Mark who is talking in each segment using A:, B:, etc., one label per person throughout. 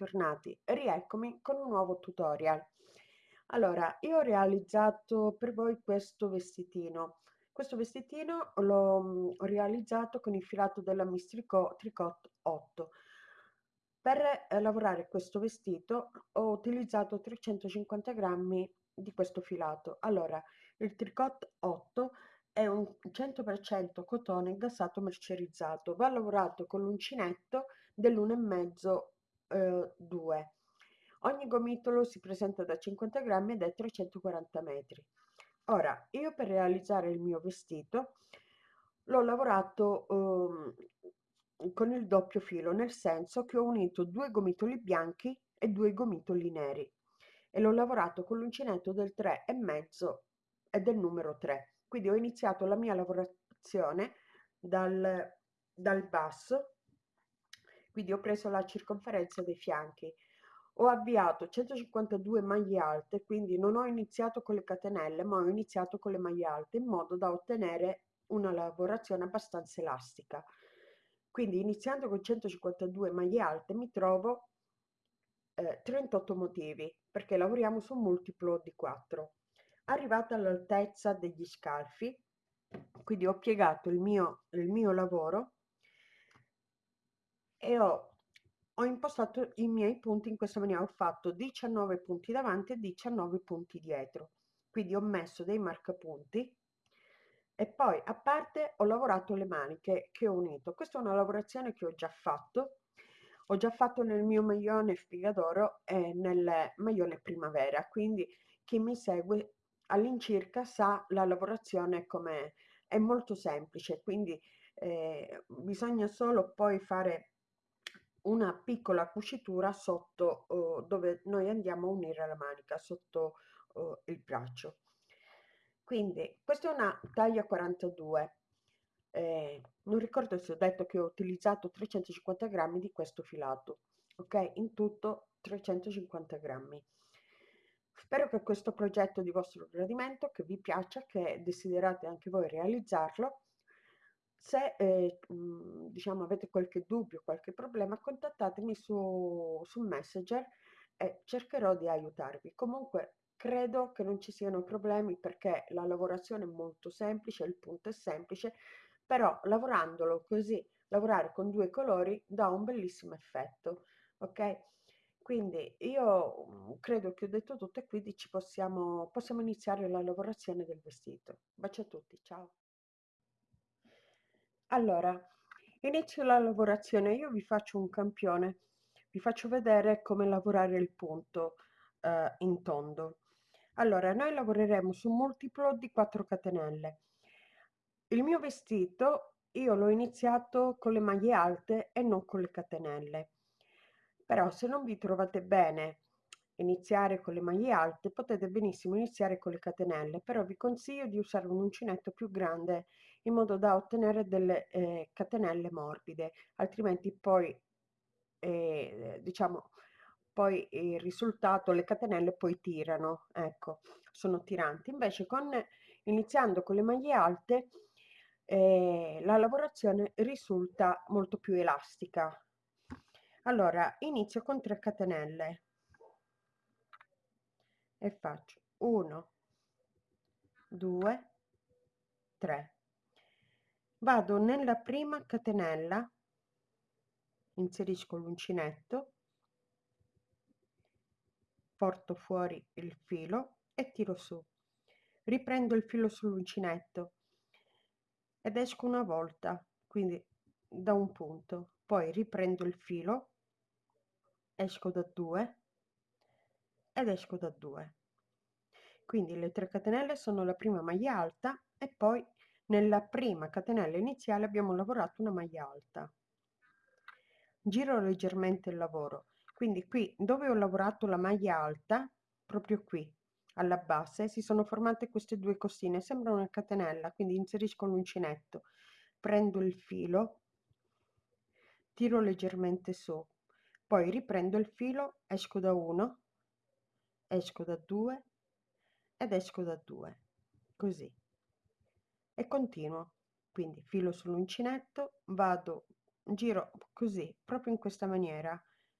A: bentornati. Rieccomi con un nuovo tutorial. Allora, io ho realizzato per voi questo vestitino. Questo vestitino l'ho mm, realizzato con il filato della Miss Tricot, Tricot 8. Per eh, lavorare questo vestito ho utilizzato 350 grammi di questo filato. Allora, il Tricot 8 è un 100% cotone gassato mercerizzato, va lavorato con l'uncinetto dell'1,5 eh, 2. Ogni gomitolo si presenta da 50 grammi ed è 340 metri. Ora, io per realizzare il mio vestito l'ho lavorato eh, con il doppio filo, nel senso che ho unito due gomitoli bianchi e due gomitoli neri e l'ho lavorato con l'uncinetto del 3,5 e del numero 3. Quindi ho iniziato la mia lavorazione dal, dal basso, quindi ho preso la circonferenza dei fianchi. Ho avviato 152 maglie alte, quindi non ho iniziato con le catenelle, ma ho iniziato con le maglie alte in modo da ottenere una lavorazione abbastanza elastica. Quindi iniziando con 152 maglie alte mi trovo eh, 38 motivi perché lavoriamo su un multiplo di 4 arrivata all'altezza degli scalfi quindi ho piegato il mio, il mio lavoro e ho, ho impostato i miei punti in questa maniera. Ho fatto 19 punti davanti e 19 punti dietro. Quindi ho messo dei marcapunti. E poi a parte ho lavorato le maniche che ho unito. Questa è una lavorazione che ho già fatto. Ho già fatto nel mio maglione Figadoro e nel maglione Primavera. Quindi chi mi segue all'incirca sa la lavorazione come è molto semplice, quindi eh, bisogna solo poi fare una piccola cucitura sotto oh, dove noi andiamo a unire la manica, sotto oh, il braccio. Quindi questa è una taglia 42. Eh, non ricordo se ho detto che ho utilizzato 350 grammi di questo filato, ok? In tutto 350 grammi. Spero che questo progetto di vostro gradimento, che vi piaccia, che desiderate anche voi realizzarlo. Se eh, diciamo, avete qualche dubbio, qualche problema, contattatemi su, su Messenger e cercherò di aiutarvi. Comunque credo che non ci siano problemi perché la lavorazione è molto semplice, il punto è semplice, però lavorandolo così, lavorare con due colori dà un bellissimo effetto, ok? Quindi io mm, credo che ho detto tutto e quindi possiamo, possiamo iniziare la lavorazione del vestito. Bacio a tutti, ciao. Allora, inizio la lavorazione, io vi faccio un campione, vi faccio vedere come lavorare il punto eh, in tondo. Allora, noi lavoreremo su un multiplo di 4 catenelle. Il mio vestito io l'ho iniziato con le maglie alte e non con le catenelle però se non vi trovate bene iniziare con le maglie alte potete benissimo iniziare con le catenelle però vi consiglio di usare un uncinetto più grande in modo da ottenere delle eh, catenelle morbide altrimenti poi eh, diciamo poi il risultato le catenelle poi tirano ecco sono tiranti. Invece con iniziando con le maglie alte eh, la lavorazione risulta molto più elastica. Allora inizio con 3 catenelle. E faccio 1 2 3 vado nella prima catenella inserisco l'uncinetto porto fuori il filo e tiro su. Riprendo il filo sull'uncinetto ed esco una volta quindi da un punto. Poi riprendo il filo esco da 2 ed esco da 2 quindi le 3 catenelle sono la prima maglia alta e poi nella prima catenella iniziale abbiamo lavorato una maglia alta. Giro leggermente il lavoro. Quindi qui dove ho lavorato la maglia alta proprio qui alla base si sono formate queste due costine. Sembra una catenella quindi inserisco l'uncinetto prendo il filo tiro leggermente su poi riprendo il filo esco da 1 esco da 2 ed esco da 2 così e continuo. Quindi filo sull'uncinetto vado giro così proprio in questa maniera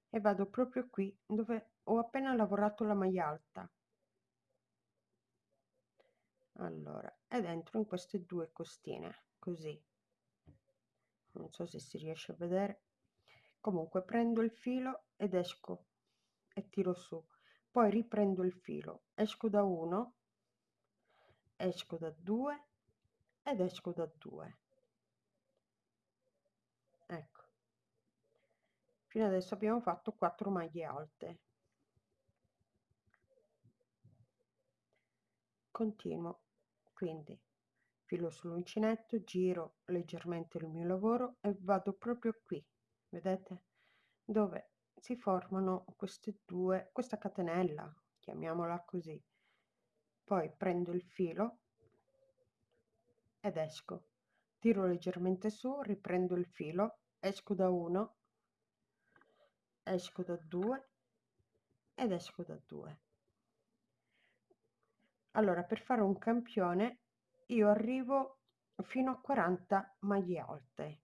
A: e vado proprio qui dove ho appena lavorato la maglia alta. Allora ed entro in queste due costine così. Non so se si riesce a vedere. Comunque prendo il filo ed esco e tiro su. Poi riprendo il filo. Esco da uno esco da due ed esco da due. Ecco. Fino adesso abbiamo fatto 4 maglie alte. Continuo. Quindi filo sull'uncinetto giro leggermente il mio lavoro e vado proprio qui. Vedete? Dove si formano queste due questa catenella chiamiamola così. Poi prendo il filo ed esco. Tiro leggermente su riprendo il filo esco da uno esco da due ed esco da due. Allora per fare un campione io arrivo fino a 40 maglie alte.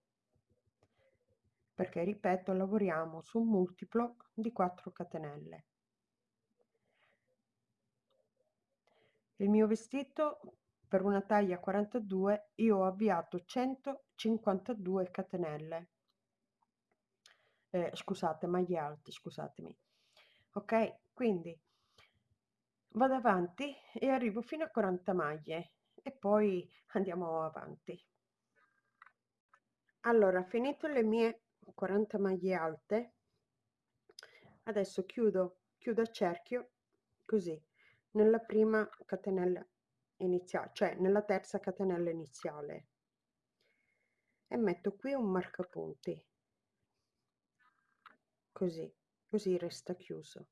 A: Perché ripeto lavoriamo su un multiplo di 4 catenelle. Il mio vestito per una taglia 42 io ho avviato 152 catenelle. Eh, scusate maglie alte scusatemi. Ok quindi vado avanti e arrivo fino a 40 maglie e poi andiamo avanti. Allora finito le mie 40 maglie alte adesso chiudo chiudo a cerchio così nella prima catenella iniziale cioè nella terza catenella iniziale. E metto qui un marcapunti. Così così resta chiuso.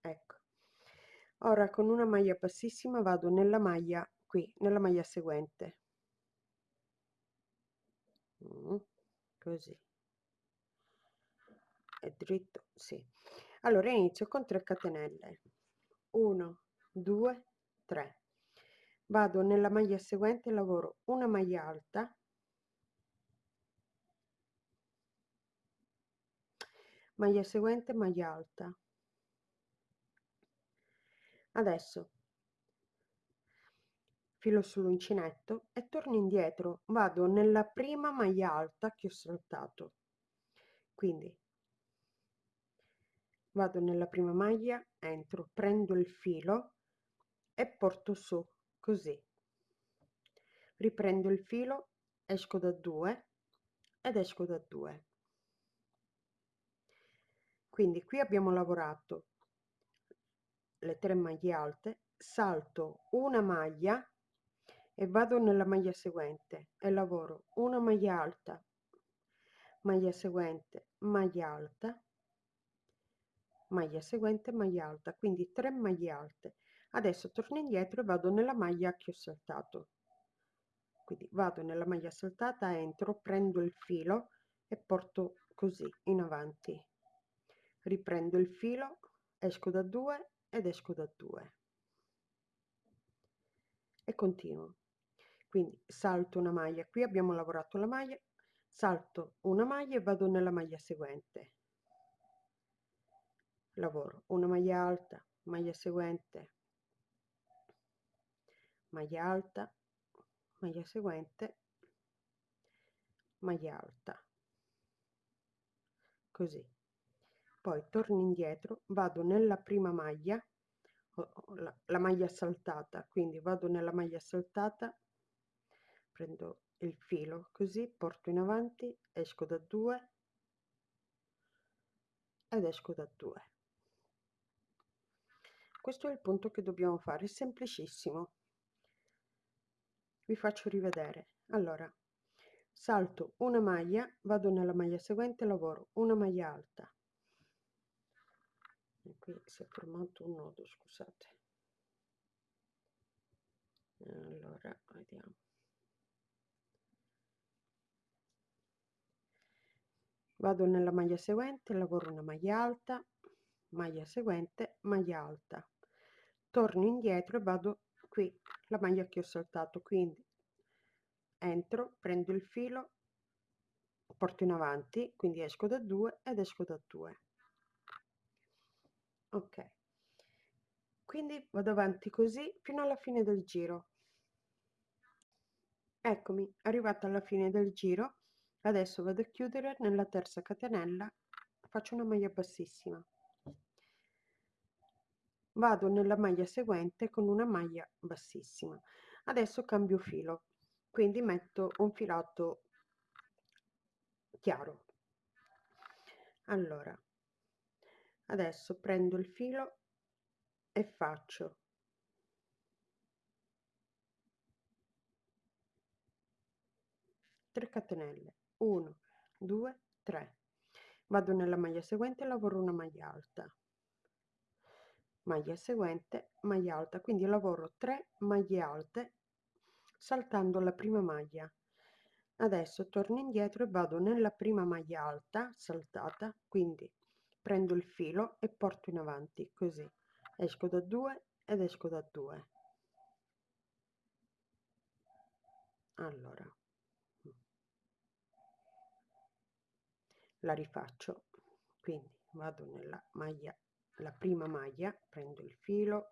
A: Ecco. Ora con una maglia bassissima vado nella maglia qui nella maglia seguente. Mm, così. È dritto sì. Allora inizio con 3 catenelle. 1 2 3 vado nella maglia seguente lavoro una maglia alta. Maglia seguente maglia alta. Adesso filo sull'uncinetto e torno indietro. Vado nella prima maglia alta che ho saltato. Quindi vado nella prima maglia entro prendo il filo e porto su così. Riprendo il filo esco da 2 ed esco da 2 quindi qui abbiamo lavorato le tre maglie alte salto una maglia e vado nella maglia seguente e lavoro una maglia alta maglia seguente maglia alta maglia seguente maglia alta. Quindi 3 maglie alte adesso torno indietro e vado nella maglia che ho saltato. Quindi vado nella maglia saltata entro prendo il filo e porto così in avanti. Riprendo il filo esco da 2 ed esco da 2 e continuo. Quindi salto una maglia qui abbiamo lavorato la maglia salto una maglia e vado nella maglia seguente. Lavoro una maglia alta maglia seguente maglia alta maglia seguente maglia alta. Così. Poi torno indietro vado nella prima maglia la, maglia saltata quindi vado nella maglia saltata prendo il filo così porto in avanti esco da 2 ed esco da 2 questo è il punto che dobbiamo fare semplicissimo vi faccio rivedere. Allora salto una maglia vado nella maglia seguente lavoro una maglia alta. E qui si è formato un nodo scusate. Allora vediamo. Vado nella maglia seguente lavoro una maglia alta maglia seguente maglia alta. Torno indietro e vado qui la maglia che ho saltato quindi entro prendo il filo porto in avanti quindi esco da 2 ed esco da 2 ok. Quindi vado avanti così fino alla fine del giro. Eccomi arrivata alla fine del giro adesso vado a chiudere nella terza catenella faccio una maglia bassissima vado nella maglia seguente con una maglia bassissima. Adesso cambio filo quindi metto un filato chiaro. Allora adesso prendo il filo e faccio 3 catenelle. 1 2 3 vado nella maglia seguente lavoro una maglia alta maglia seguente maglia alta. Quindi lavoro 3 maglie alte saltando la prima maglia. Adesso torno indietro e vado nella prima maglia alta saltata. Quindi prendo il filo e porto in avanti così. Esco da 2 ed esco da 2 allora. La rifaccio. Quindi vado nella maglia la prima maglia prendo il filo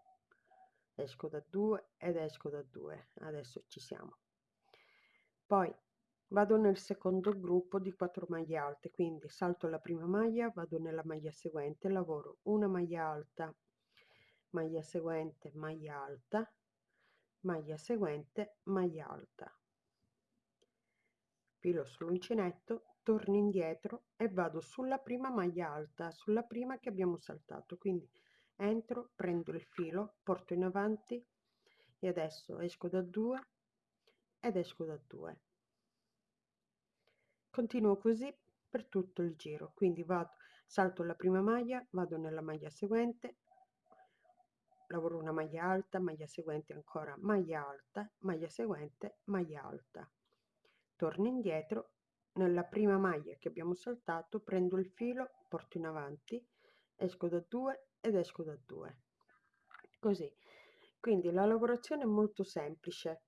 A: esco da 2 ed esco da 2 adesso ci siamo. Poi vado nel secondo gruppo di 4 maglie alte quindi salto la prima maglia vado nella maglia seguente lavoro una maglia alta maglia seguente maglia alta maglia seguente maglia alta. Filo sull'uncinetto torno indietro e vado sulla prima maglia alta sulla prima che abbiamo saltato. Quindi entro prendo il filo porto in avanti e adesso esco da 2 ed esco da 2 continuo così per tutto il giro. Quindi vado salto la prima maglia vado nella maglia seguente lavoro una maglia alta maglia seguente ancora maglia alta maglia seguente maglia alta. Torno indietro nella prima maglia che abbiamo saltato prendo il filo porto in avanti esco da 2 ed esco da 2 così. Quindi la lavorazione è molto semplice.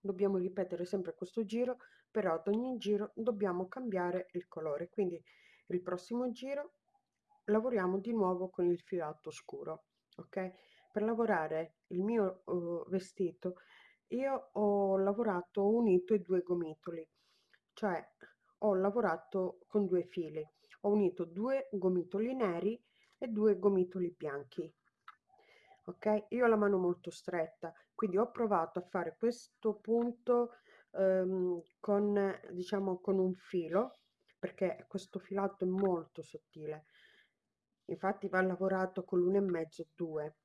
A: Dobbiamo ripetere sempre questo giro però ad ogni giro dobbiamo cambiare il colore. Quindi il prossimo giro lavoriamo di nuovo con il filato scuro ok? Per lavorare il mio uh, vestito io ho lavorato unito i due gomitoli cioè ho lavorato con due fili. Ho unito due gomitoli neri e due gomitoli bianchi. Ok? Io ho la mano molto stretta quindi ho provato a fare questo punto ehm, con diciamo con un filo perché questo filato è molto sottile. Infatti va lavorato con l'uno e mezzo due.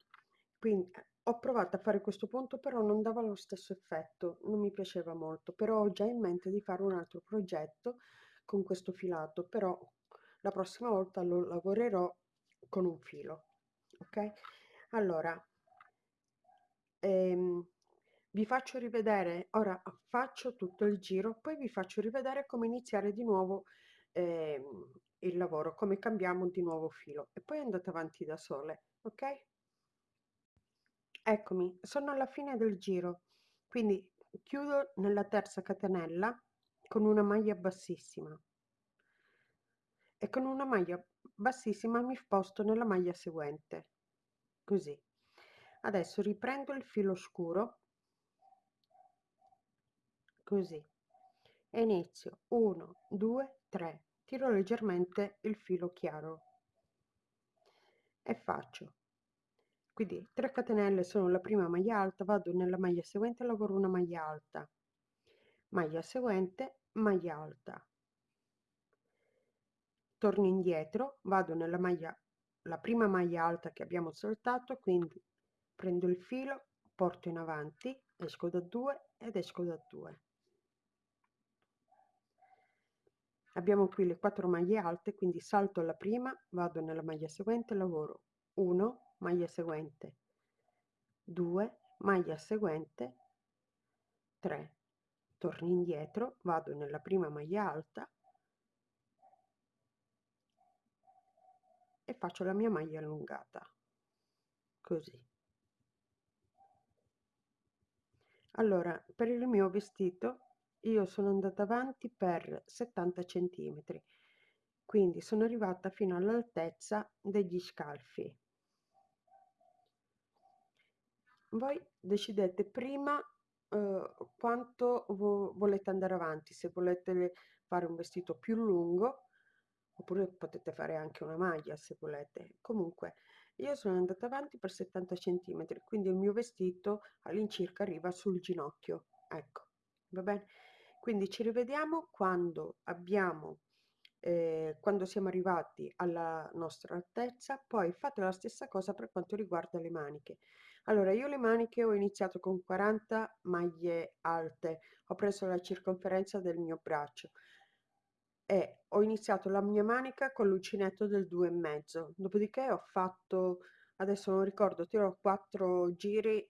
A: Quindi ho provato a fare questo punto però non dava lo stesso effetto non mi piaceva molto però ho già in mente di fare un altro progetto con questo filato però la prossima volta lo lavorerò con un filo ok? Allora ehm, vi faccio rivedere ora faccio tutto il giro poi vi faccio rivedere come iniziare di nuovo ehm, il lavoro come cambiamo di nuovo filo e poi andate avanti da sole ok eccomi sono alla fine del giro. Quindi chiudo nella terza catenella con una maglia bassissima. E con una maglia bassissima mi sposto nella maglia seguente. Così. Adesso riprendo il filo scuro. Così. E inizio. 1 2 3 tiro leggermente il filo chiaro. E faccio quindi 3 catenelle sono la prima maglia alta vado nella maglia seguente lavoro una maglia alta. Maglia seguente maglia alta. Torno indietro vado nella maglia la prima maglia alta che abbiamo saltato quindi prendo il filo porto in avanti esco da 2 ed esco da 2 abbiamo qui le quattro maglie alte quindi salto la prima vado nella maglia seguente lavoro 1 maglia seguente. 2 maglia seguente. 3 torno indietro vado nella prima maglia alta. E faccio la mia maglia allungata. Così. Allora per il mio vestito io sono andata avanti per 70 centimetri. Quindi sono arrivata fino all'altezza degli scalfi voi decidete prima eh, quanto vo volete andare avanti se volete fare un vestito più lungo oppure potete fare anche una maglia se volete. Comunque io sono andata avanti per 70 centimetri quindi il mio vestito all'incirca arriva sul ginocchio ecco va bene? Quindi ci rivediamo quando abbiamo eh, quando siamo arrivati alla nostra altezza poi fate la stessa cosa per quanto riguarda le maniche allora io le maniche ho iniziato con 40 maglie alte ho preso la circonferenza del mio braccio e ho iniziato la mia manica con l'uncinetto del due e mezzo. Dopodiché ho fatto adesso non ricordo tiro 4 giri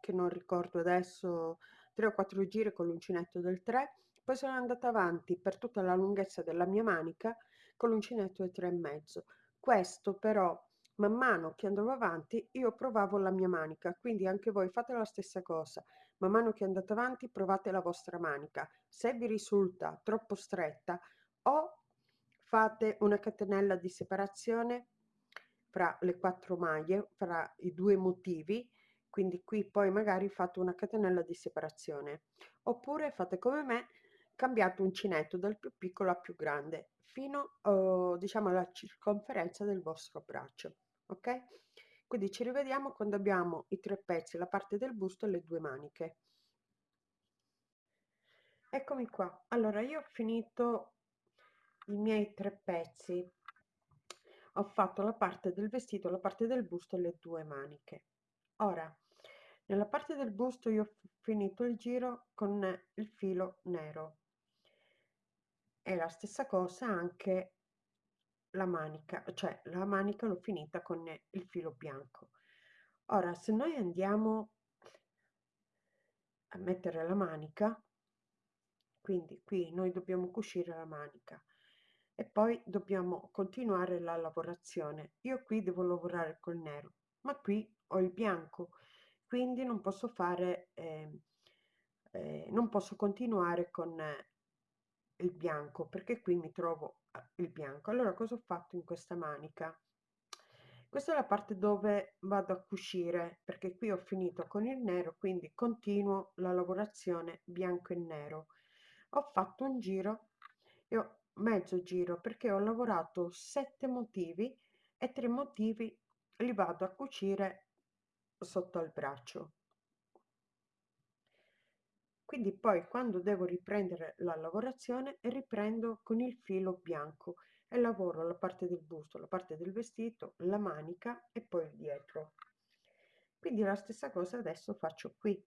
A: che non ricordo adesso 3 o 4 giri con l'uncinetto del 3 poi sono andata avanti per tutta la lunghezza della mia manica con l'uncinetto del 3 e mezzo. Questo però man mano che andavo avanti io provavo la mia manica quindi anche voi fate la stessa cosa. Man mano che andate avanti provate la vostra manica. Se vi risulta troppo stretta o fate una catenella di separazione fra le quattro maglie fra i due motivi quindi qui poi magari fate una catenella di separazione. Oppure fate come me cambiate uncinetto dal più piccolo al più grande fino uh, diciamo alla circonferenza del vostro braccio ok? Quindi ci rivediamo quando abbiamo i tre pezzi la parte del busto e le due maniche. Eccomi qua. Allora io ho finito i miei tre pezzi. Ho fatto la parte del vestito la parte del busto e le due maniche. Ora nella parte del busto io ho finito il giro con il filo nero. E la stessa cosa anche la manica cioè la manica l'ho finita con il filo bianco. Ora se noi andiamo a mettere la manica quindi qui noi dobbiamo cucire la manica e poi dobbiamo continuare la lavorazione. Io qui devo lavorare col nero ma qui ho il bianco quindi non posso fare eh, eh, non posso continuare con il bianco perché qui mi trovo il bianco. Allora cosa ho fatto in questa manica? Questa è la parte dove vado a cucire perché qui ho finito con il nero quindi continuo la lavorazione bianco e nero. Ho fatto un giro e ho mezzo giro perché ho lavorato sette motivi e tre motivi li vado a cucire sotto al braccio quindi poi quando devo riprendere la lavorazione riprendo con il filo bianco e lavoro la parte del busto la parte del vestito la manica e poi dietro. Quindi la stessa cosa adesso faccio qui.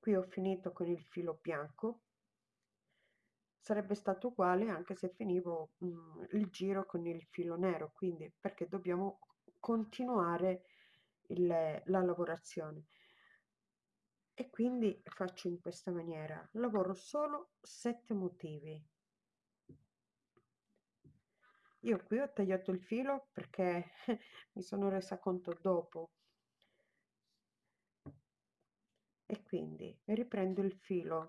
A: Qui ho finito con il filo bianco. Sarebbe stato uguale anche se finivo mh, mm, il giro con il filo nero quindi perché dobbiamo continuare il, la lavorazione e quindi faccio in questa maniera. Lavoro solo sette motivi. Io qui ho tagliato il filo perché mi sono resa conto dopo. E quindi riprendo il filo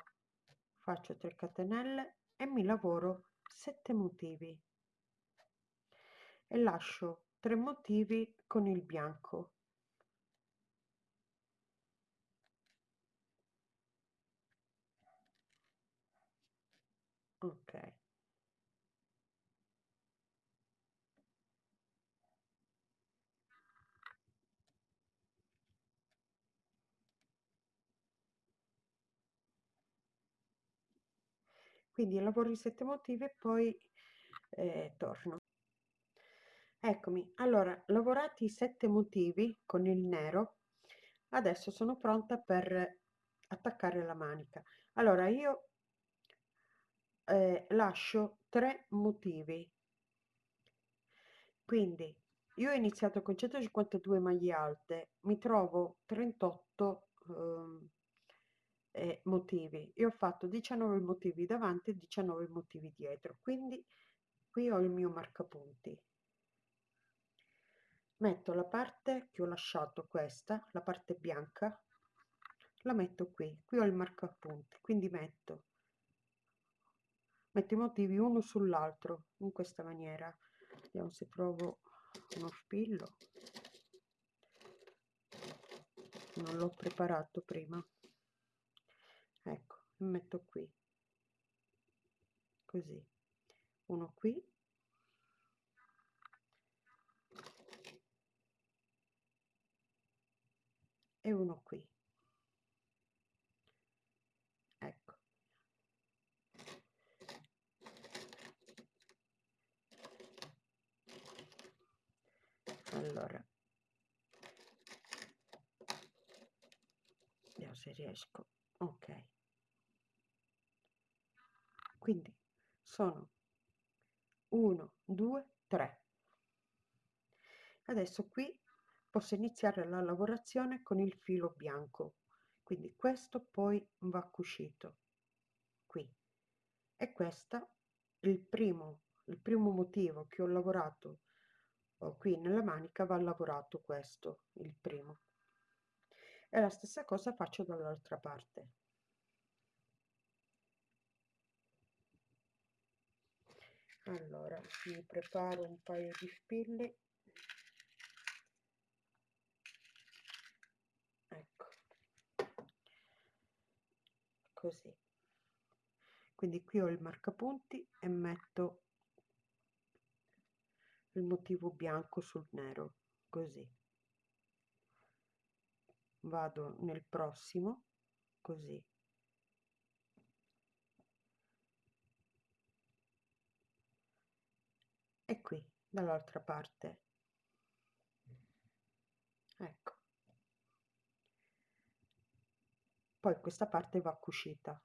A: faccio 3 catenelle e mi lavoro sette motivi. E lascio 3 motivi con il bianco ok quindi lavoro i sette motivi e poi eh, torno. Eccomi. Allora lavorati i sette motivi con il nero adesso sono pronta per attaccare la manica. Allora io eh, lascio tre motivi. Quindi io ho iniziato con 152 maglie alte mi trovo 38 eh, eh, motivi. Io ho fatto 19 motivi davanti e 19 motivi dietro quindi qui ho il mio marcapunti. Metto la parte che ho lasciato questa la parte bianca la metto qui qui ho il marcapunti quindi metto metto i motivi uno sull'altro in questa maniera. Vediamo se trovo uno spillo. Non l'ho preparato prima ecco metto qui. Così. Uno qui. E uno qui. Ecco. Allora. Vediamo se riesco. Ok quindi sono 1 2 3 adesso qui posso iniziare la lavorazione con il filo bianco. Quindi questo poi va cucito qui. E questo il primo il primo motivo che ho lavorato qui nella manica va lavorato questo il primo. E la stessa cosa faccio dall'altra parte allora mi preparo un paio di spilli. Così. Quindi qui ho il marcapunti e metto il motivo bianco sul nero così. Vado nel prossimo così e qui dall'altra parte. Ecco. Poi questa parte va cucita.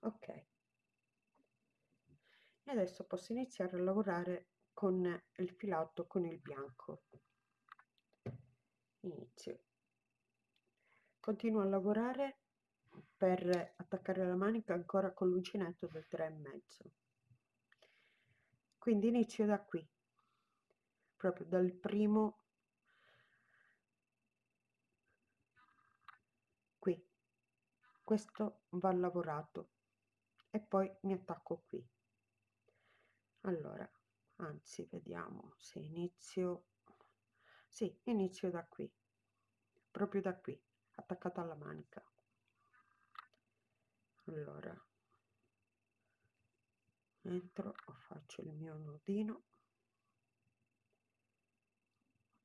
A: Ok. E adesso posso iniziare a lavorare con il filato con il bianco. Inizio. Continuo a lavorare per attaccare la manica ancora con l'uncinetto del 3 e mezzo quindi inizio da qui. Proprio dal primo questo va lavorato. E poi mi attacco qui. Allora anzi vediamo se inizio. Sì inizio da qui. Proprio da qui attaccato alla manica. Allora entro faccio il mio nodino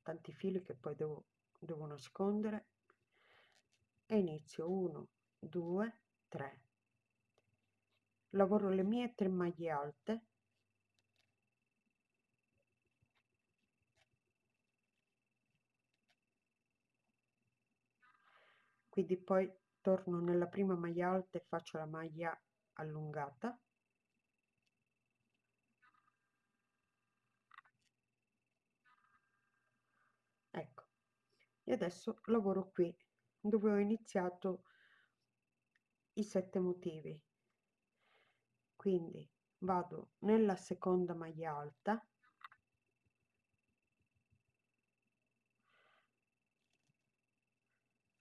A: tanti fili che poi devo, devo nascondere. E inizio 1 2 3 lavoro le mie tre maglie alte. Quindi poi torno nella prima maglia alta e faccio la maglia allungata ecco e adesso lavoro qui dove ho iniziato i sette motivi. Quindi vado nella seconda maglia alta.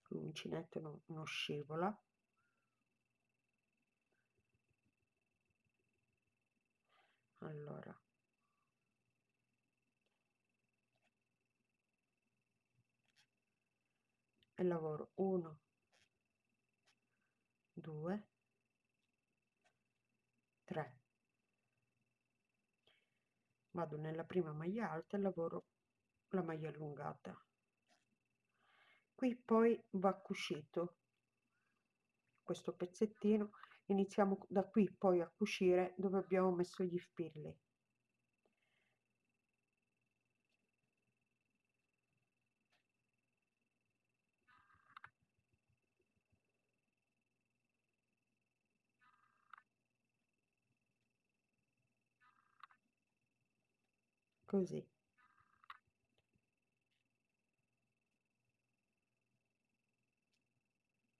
A: L'uncinetto non, non scivola. Allora e lavoro. 1 2 3 vado nella prima maglia alta e lavoro la maglia allungata. Qui poi va cucito. Questo pezzettino. Iniziamo da qui poi a cucire dove abbiamo messo gli spilli così.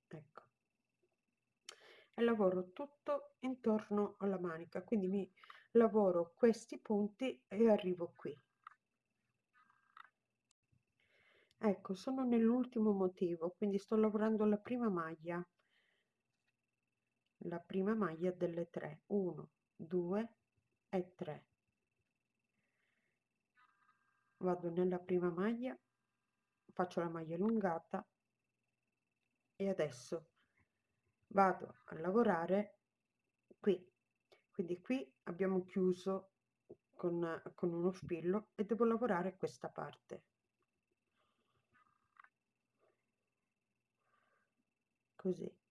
A: Ecco. E lavoro tutto intorno alla manica quindi mi lavoro questi punti e arrivo qui. Ecco sono nell'ultimo motivo quindi sto lavorando la prima maglia. La prima maglia delle 3 1 2 e 3 vado nella prima maglia faccio la maglia allungata e adesso vado a lavorare qui. Quindi qui abbiamo chiuso con, con uno spillo e devo lavorare questa parte. Così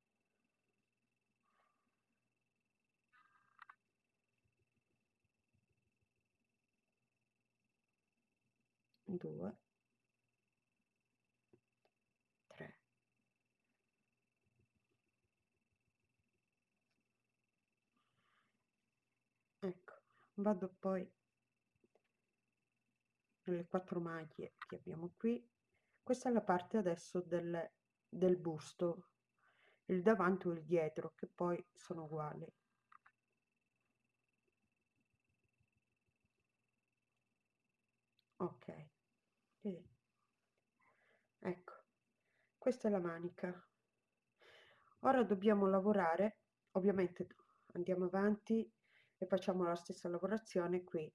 A: due. Tre. Ecco vado poi nelle quattro maglie che abbiamo qui. Questa è la parte adesso del, del busto il davanti o il dietro che poi sono uguali. Ok e, ecco questa è la manica. Ora dobbiamo lavorare ovviamente andiamo avanti e facciamo la stessa lavorazione qui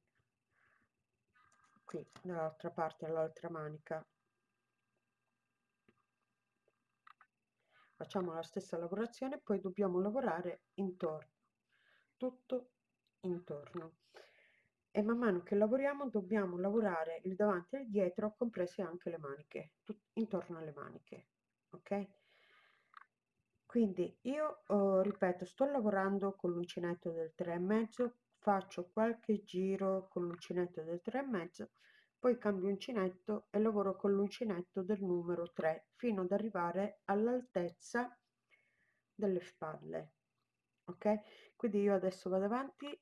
A: qui dall'altra parte all'altra manica. Facciamo la stessa lavorazione poi dobbiamo lavorare intorno tutto intorno. E man mano che lavoriamo dobbiamo lavorare il davanti e il dietro comprese anche le maniche intorno alle maniche ok? Quindi io oh, ripeto sto lavorando con l'uncinetto del 3 e mezzo faccio qualche giro con l'uncinetto del 3 e mezzo poi cambio uncinetto e lavoro con l'uncinetto del numero 3 fino ad arrivare all'altezza delle spalle ok? Quindi io adesso vado avanti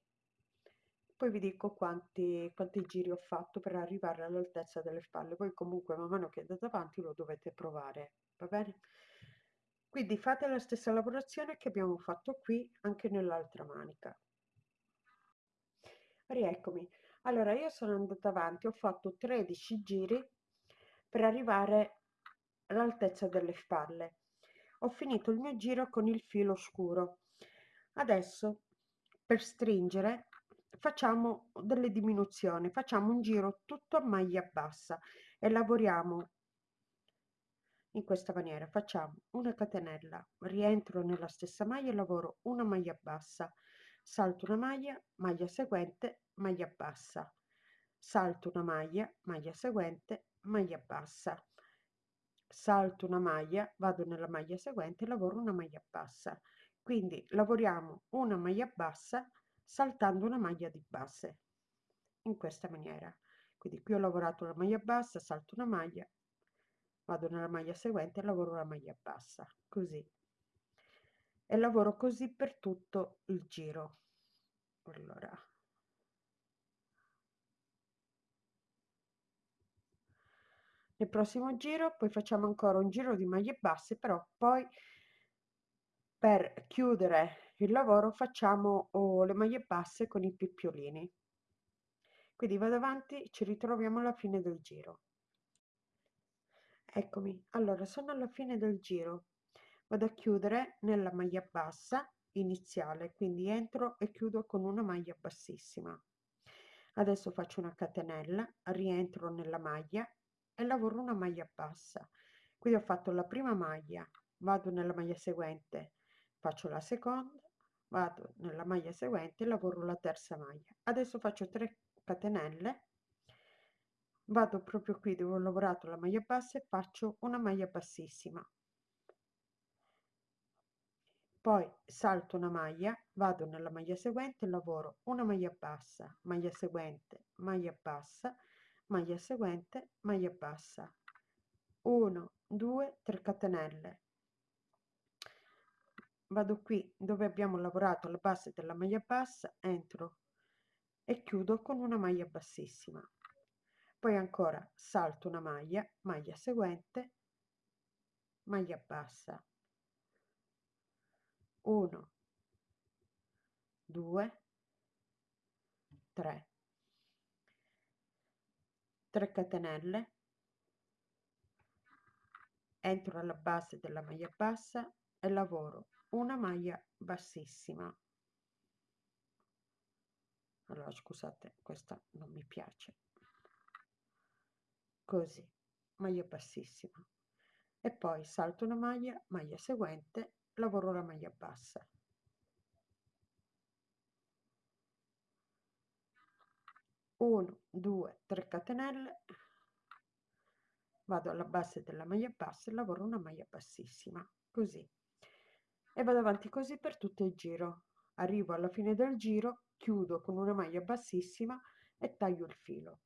A: poi vi dico quanti, quanti giri ho fatto per arrivare all'altezza delle spalle poi comunque man mano che andate avanti lo dovete provare va bene? Quindi fate la stessa lavorazione che abbiamo fatto qui anche nell'altra manica. Rieccomi. Allora io sono andata avanti ho fatto 13 giri per arrivare all'altezza delle spalle. Ho finito il mio giro con il filo scuro. Adesso per stringere facciamo delle diminuzioni. Facciamo un giro tutto a maglia bassa e lavoriamo in questa maniera. Facciamo una catenella rientro nella stessa maglia lavoro una maglia bassa. Salto una maglia maglia seguente maglia bassa. Salto una maglia maglia seguente maglia bassa. Salto una maglia vado nella maglia seguente lavoro una maglia bassa. Quindi lavoriamo una maglia bassa saltando una maglia di base in questa maniera. Quindi qui ho lavorato la maglia bassa salto una maglia vado nella maglia seguente e lavoro la maglia bassa così. E lavoro così per tutto il giro. Allora. Nel prossimo giro poi facciamo ancora un giro di maglie basse però poi per chiudere il lavoro facciamo oh, le maglie basse con i picciolini quindi vado avanti ci ritroviamo alla fine del giro eccomi. Allora sono alla fine del giro. Vado a chiudere nella maglia bassa iniziale quindi entro e chiudo con una maglia bassissima. Adesso faccio una catenella rientro nella maglia e lavoro una maglia bassa. Quindi ho fatto la prima maglia vado nella maglia seguente faccio la seconda vado nella maglia seguente lavoro la terza maglia. Adesso faccio 3 catenelle vado proprio qui dove ho lavorato la maglia bassa e faccio una maglia bassissima. Poi salto una maglia vado nella maglia seguente lavoro una maglia bassa maglia seguente maglia bassa maglia seguente maglia bassa. 1 2 3 catenelle. Vado qui dove abbiamo lavorato la base della maglia bassa entro e chiudo con una maglia bassissima poi ancora salto una maglia maglia seguente maglia bassa. 1 2 3 3 catenelle. Entro alla base della maglia bassa e lavoro una maglia bassissima. Allora scusate questa non mi piace così maglia bassissima. E poi salto una maglia maglia seguente lavoro la maglia bassa. 1 2 3 catenelle. Vado alla base della maglia bassa e lavoro una maglia bassissima così. E vado avanti così per tutto il giro. Arrivo alla fine del giro chiudo con una maglia bassissima e taglio il filo